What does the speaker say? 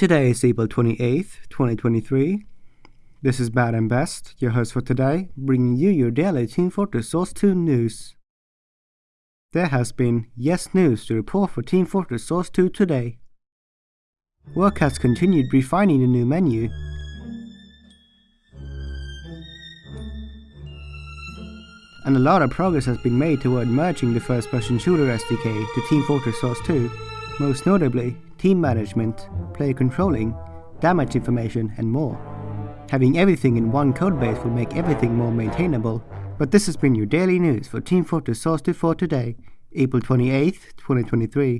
Today is April 28th, 2023. This is Bad and Best, your host for today, bringing you your daily Team Fortress Source 2 news. There has been yes news to report for Team Fortress Source 2 today. Work has continued refining the new menu. And a lot of progress has been made toward merging the first-person shooter SDK to Team Fortress Source 2, most notably team management, player controlling, damage information, and more. Having everything in one codebase will make everything more maintainable, but this has been your daily news for Team Fortress Source 2 for today, April 28th, 2023.